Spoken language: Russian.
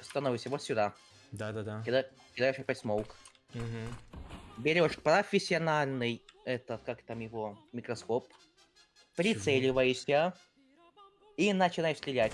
становишься вот сюда. Да-да-да. Кида- кидаешь опять смоук. Угу. Берешь профессиональный, этот, как там его, микроскоп. Прицеливаешься. И начинаешь стрелять.